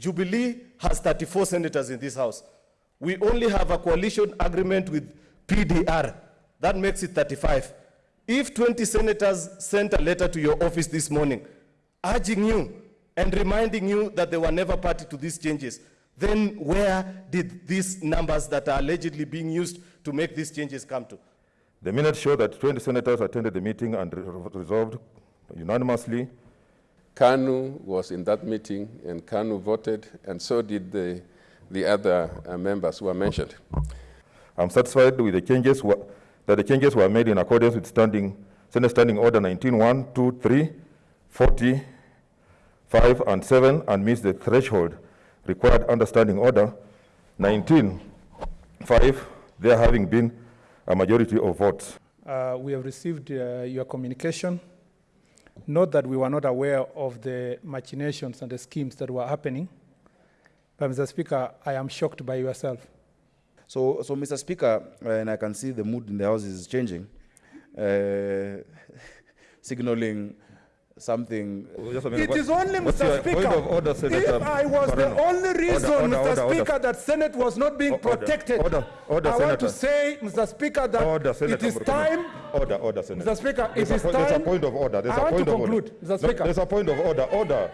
Jubilee has 34 senators in this house. We only have a coalition agreement with PDR. That makes it 35. If 20 senators sent a letter to your office this morning urging you and reminding you that they were never party to these changes, then where did these numbers that are allegedly being used to make these changes come to? The minutes show that 20 senators attended the meeting and re- resolved unanimously Kanu was in that meeting, and Kanu voted, and so did the, the other uh, members who were mentioned. I'm satisfied with the changes that the changes were made in accordance with standing Senate Standing Order 19, 1, 2, 3, 40, 5, and 7, and meets the threshold required under Standing Order 19, 5, there having been a majority of votes. Uh, we have received uh, your communication. Note that we were not aware of the machinations and the schemes that were happening. But, Mr. Speaker, I am shocked by yourself. So, so Mr. Speaker, uh, and I can see the mood in the House is changing, uh, signaling something. Just a minute, It only, Mr. Speaker, of order, Senator if I was the only reason, Order, Mr. order, order. Speaker, that Senate was not being protected, I want to say, Mr. Speaker, that it Senator is time Order, order, Senator. Mr. Speaker, it a is point- There's a point of order. There's I a want point to of order. conclude, Mr. No, Speaker. There's a point of order. Order.